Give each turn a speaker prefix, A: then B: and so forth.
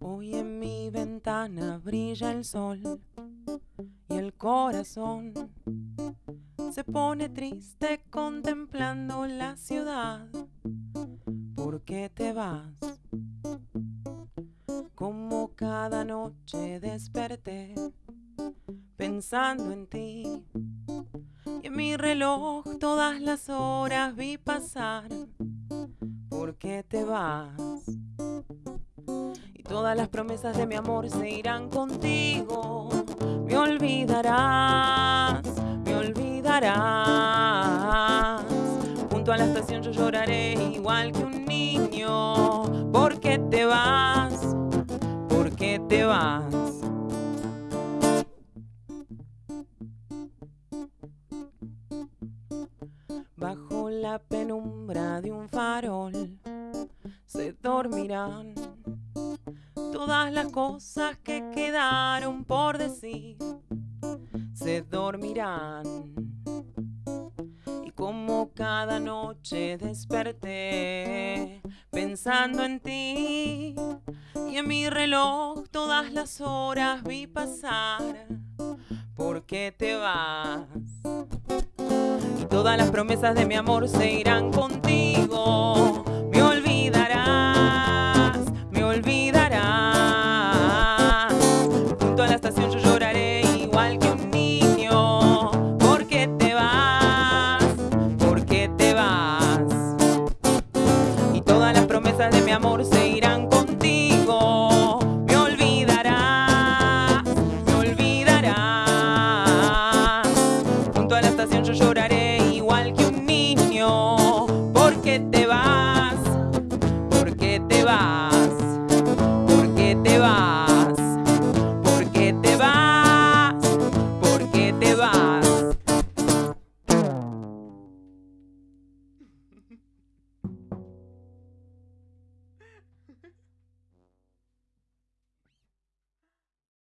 A: Hoy en mi ventana brilla el sol y el corazón se pone triste contemplando la ciudad. ¿Por qué te vas? Como cada noche desperté pensando en ti. En mi reloj todas las horas vi pasar. ¿Por qué te vas? Y todas las promesas de mi amor se irán contigo. Me olvidarás, me olvidarás. Junto a la estación yo lloraré igual que un niño. ¿Por qué te vas? ¿Por qué te vas? La penumbra de un farol se dormirán todas las cosas que quedaron por decir. Se dormirán. Y como cada noche desperté pensando en ti. Y en mi reloj todas las horas vi pasar. ¿Por qué te vas? Todas las promesas de mi amor se irán contigo. Me olvidarás, me olvidarás. Junto a la estación yo lloraré igual que un niño. ¿Por qué te vas? ¿Por qué te vas? Y todas las promesas de mi amor se irán contigo. Me ¿Por qué te vas? ¿Por qué te vas?